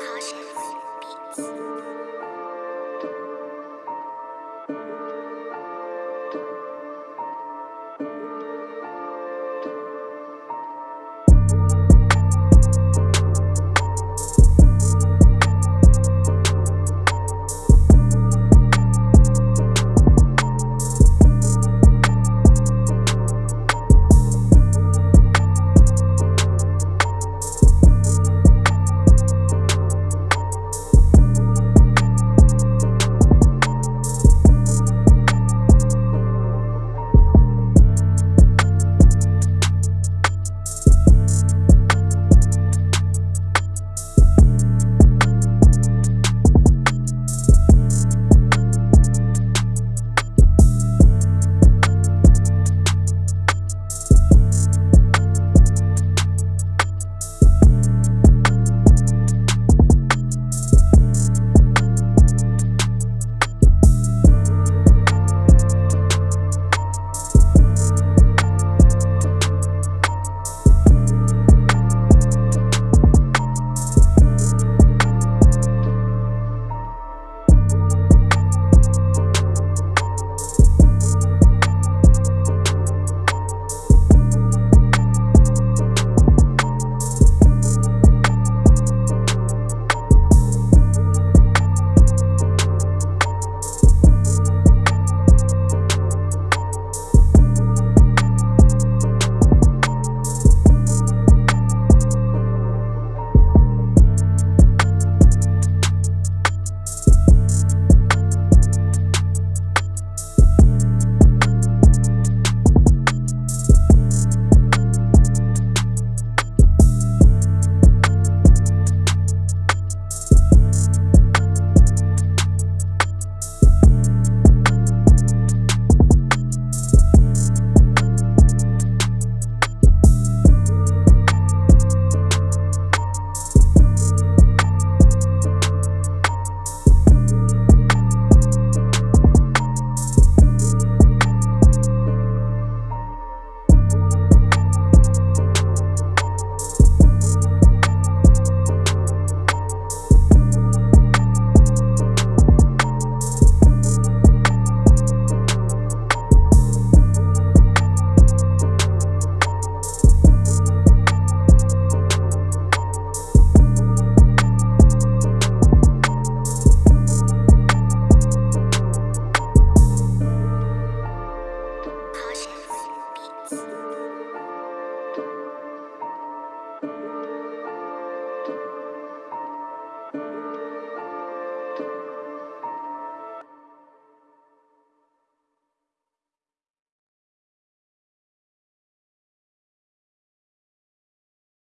Caution.